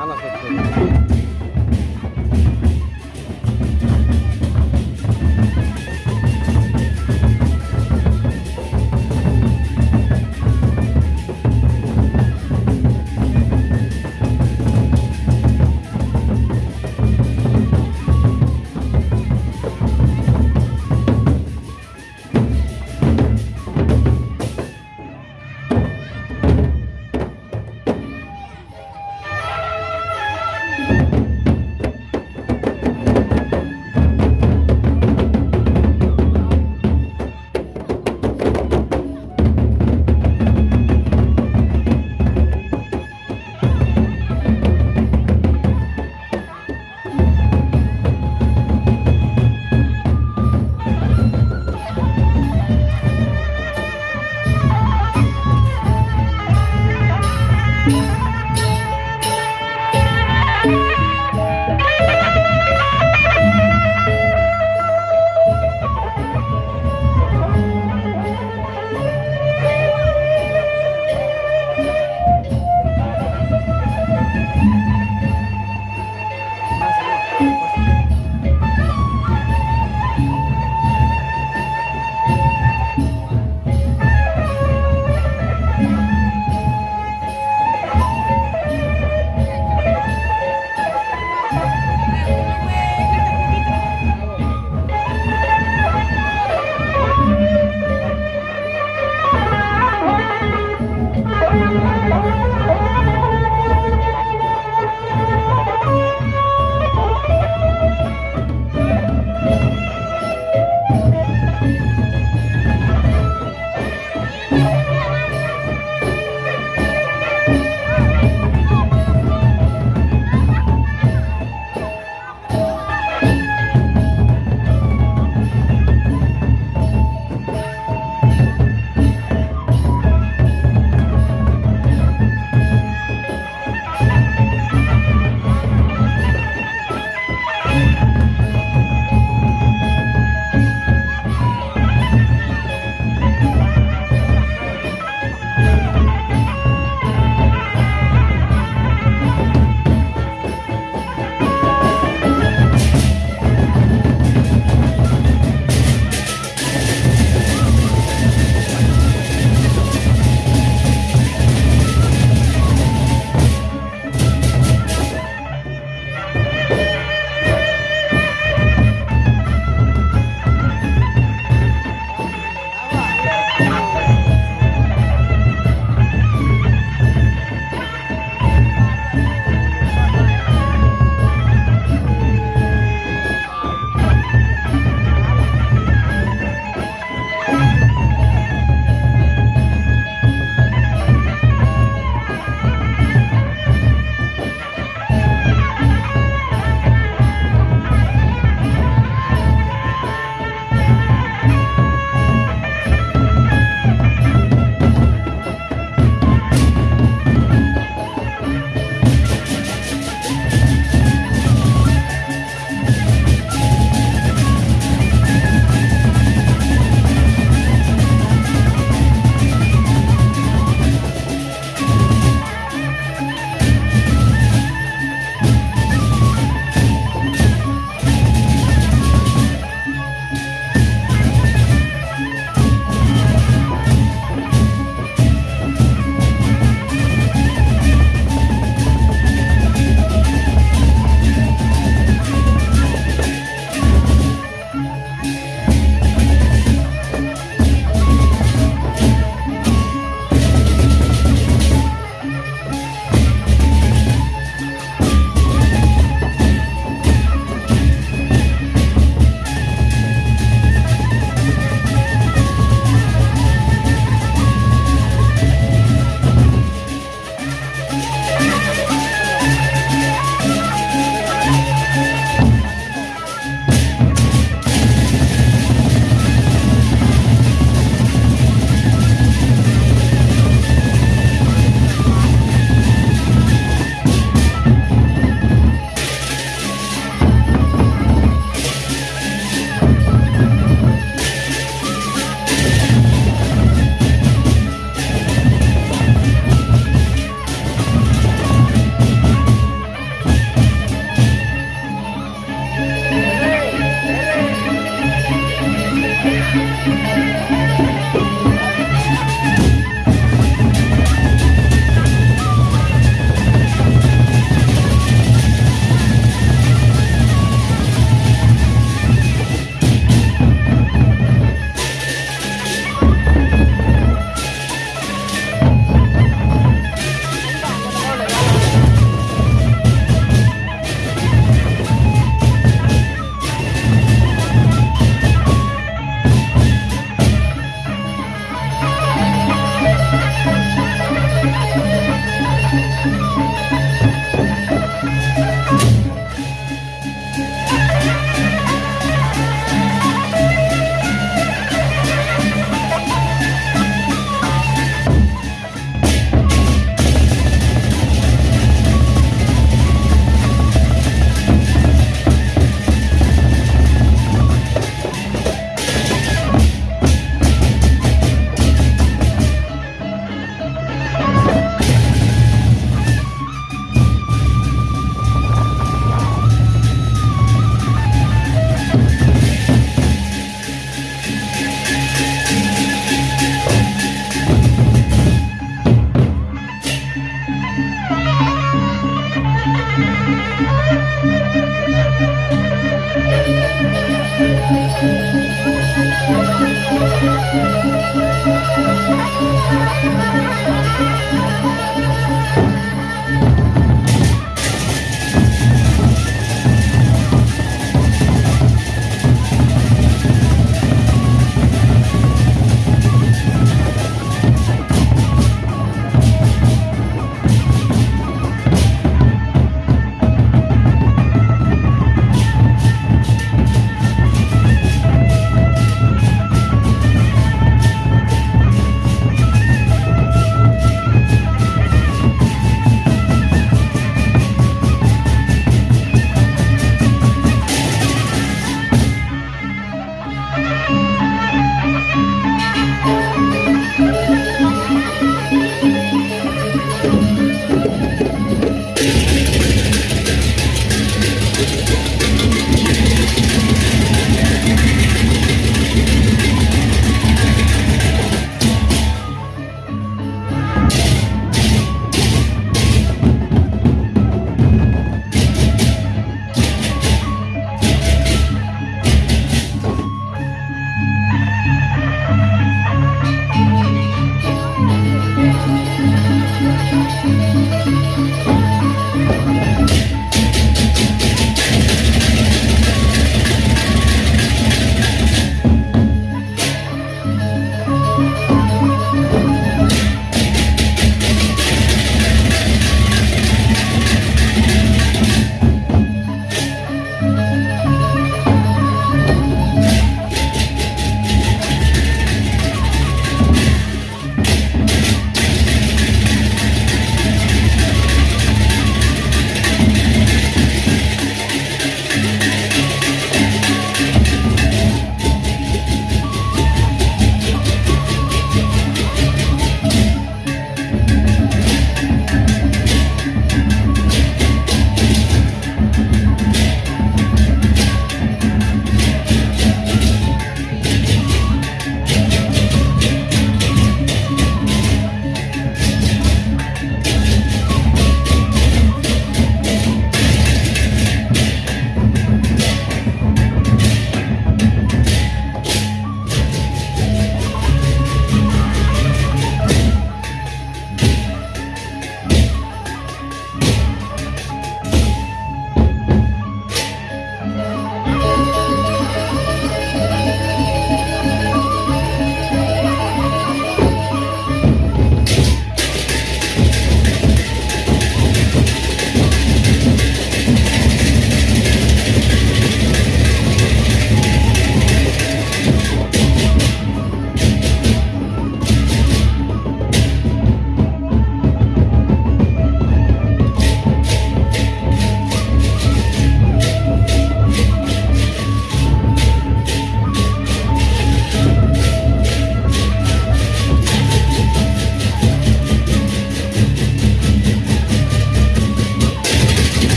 মাল আছে। Música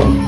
Thank